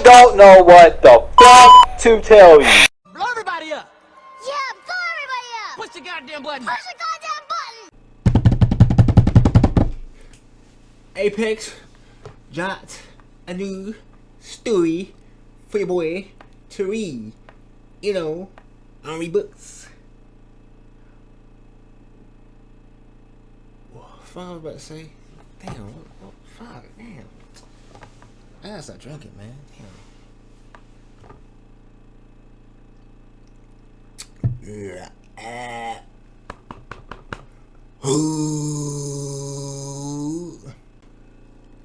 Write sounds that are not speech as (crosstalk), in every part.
I don't know what the fuck to tell you. Blow everybody up! Yeah, blow everybody up! Push the goddamn button! Push the goddamn button! Apex dropped a new story for your boy to read. You know, on read books. What fuck I was about to say? Damn, what, what fuck, damn. I gotta stop drinking, man. Yeah.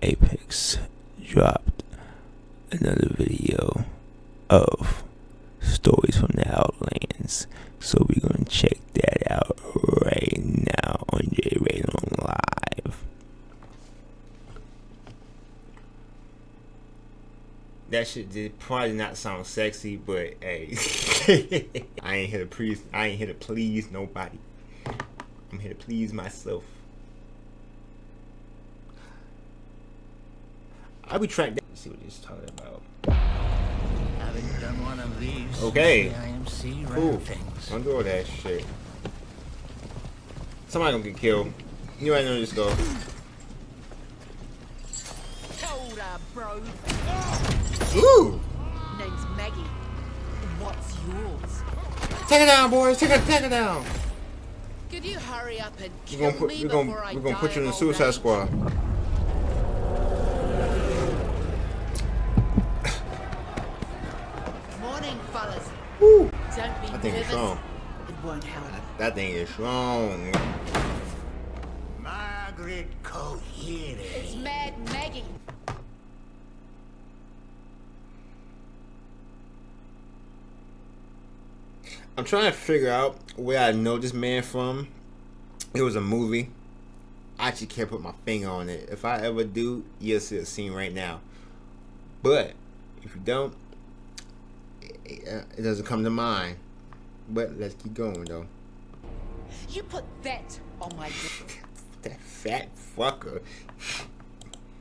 Apex dropped another video of stories from the Outlands. So we're gonna check that out right now on J Radon Live. That shit did probably not sound sexy, but hey, (laughs) I ain't here to please. I ain't here to please nobody. I'm here to please myself. I'll be tracked down. Let's see what he's talking about. Having done one of these, Okay. the IMC ran Cool. things. Don't do all that shit. Somebody gonna get killed. You ain't gonna just go. Hold up, bro. Ooh! Name's Maggie. What's yours? Take it down, boys. Take it, take it down. Could you hurry up and We're kill gonna put, me we're gonna, I we're gonna put you in the Suicide age? Squad. Morning, fellas. Woo! Don't be I think it's nervous. strong. It won't help. That thing is strong. Margaret Kohere. It's Mad Maggie. I'm trying to figure out where I know this man from. It was a movie. I actually can't put my finger on it. If I ever do, you'll see a scene right now. But if you don't, it, it doesn't come to mind. But let's keep going though. You put that on my (laughs) That fat fucker.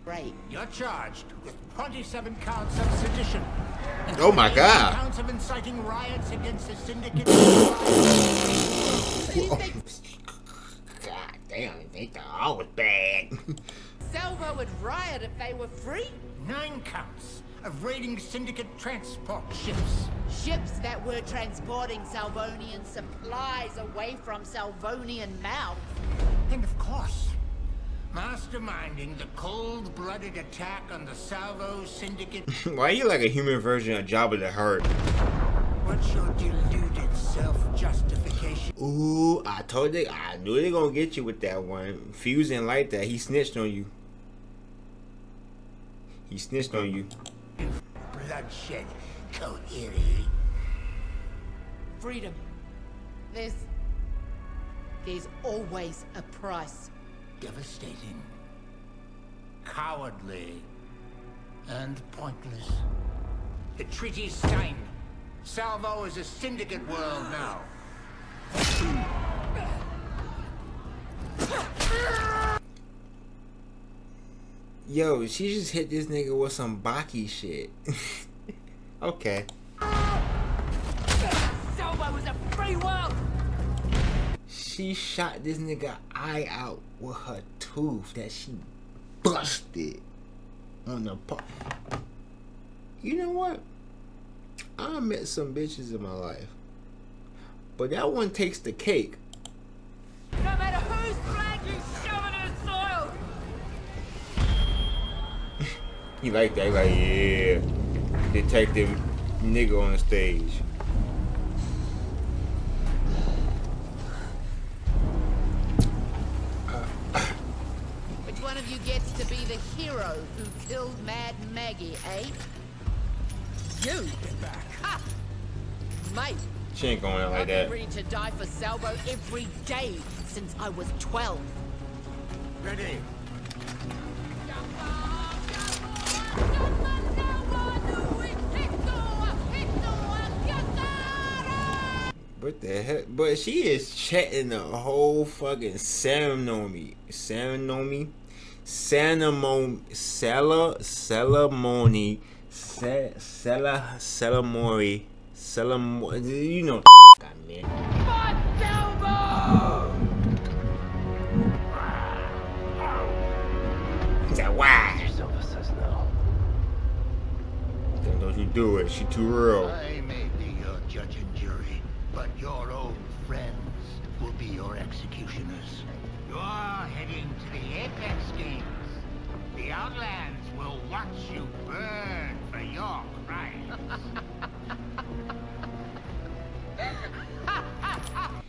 grave. You're charged with 27 counts of sedition. And Oh my God. Counts of inciting riots against the syndicate. (laughs) God damn, they thought I was bad. (laughs) Salvo would riot if they were free. Nine counts of raiding syndicate transport ships. Ships that were transporting Salvonian supplies away from Salvonian mouths. And of course, masterminding the cold-blooded attack on the Salvo Syndicate. (laughs) Why are you like a human version of Jabba the Hutt? What's your deluded self-justification? Ooh, I told you, I knew they gonna get you with that one. Fuse didn't like that. He snitched on you. He snitched on you. Bloodshed, Kohere. Freedom. There's. There's always a price. Devastating. Cowardly. And pointless. The treaty's signed. Salvo is a syndicate world now. Yo, she just hit this nigga with some Baki shit. (laughs) okay. Salvo is a free world! She shot this nigga eye out with her tooth that she busted on the part. You know what? I met some bitches in my life. But that one takes the cake. No matter whose flag you shove in her soil! (laughs) He like that, like, yeah. Detective nigga on the stage. You gets to be the hero who killed Mad Maggie, eh? You! Get back. Ha! Mate, She ain't going out like that. I've been ready to die for Salvo every day since I was 12. Ready. What the heck? But she is chatting the whole fucking ceremony. Ceremony? Ceremony. Cele- ceremony. Se- Sella Selamori Selamori you know I mean. Why? Silva says no. Don't you do it. She too real. Your executioners. You're heading to the Apex Games. The Outlands will watch you burn for your crimes. (laughs) (laughs)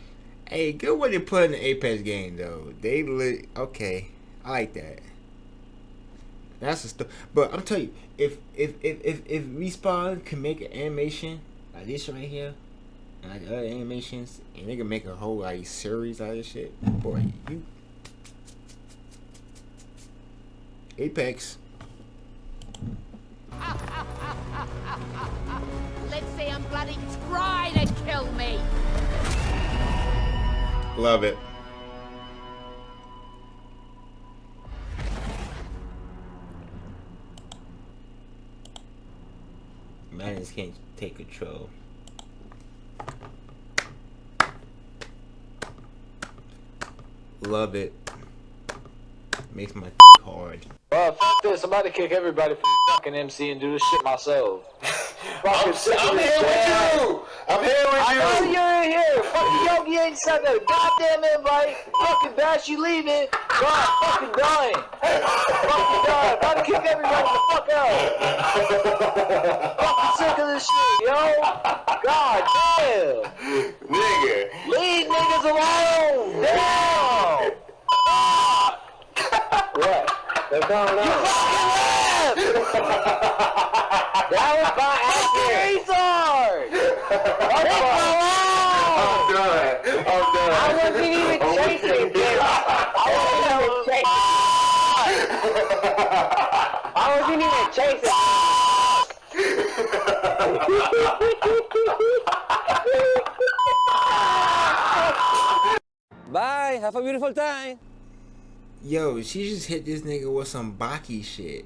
Hey, good way to put in the Apex game though. They lit. Okay, I like that. That's a st- But I'm telling you, if if if if if respawn can make an animation like this right here, and like other animations, and they can make a whole like series out of this shit, boy, you Apex. Let's see him bloody try to kill me. Love it. Madness can't take control. Love it. Makes my (laughs) hard. Well, f this. I'm about to kick everybody from (laughs) fucking MC and do this shit myself. (laughs) Fucking sick of I'm this here with you. I'm here with I know you. you're in here. Fucking Yogi ain't sent that goddamn invite. Fucking Bash, you leaving. God, fucking dying. fucking dying. About to kick everybody the fuck out. fucking sick of this shit, yo. God damn. Nigga. Leave niggas alone. Damn. what? They're going on. You fucking left. (laughs) that was by accident. Leave me alone. I'm done. I'm done. I wasn't even chasing him. (laughs) I wasn't even chasing. I wasn't even chasing. Bye. Have a beautiful time. Yo, she just hit this nigga with some Baki shit.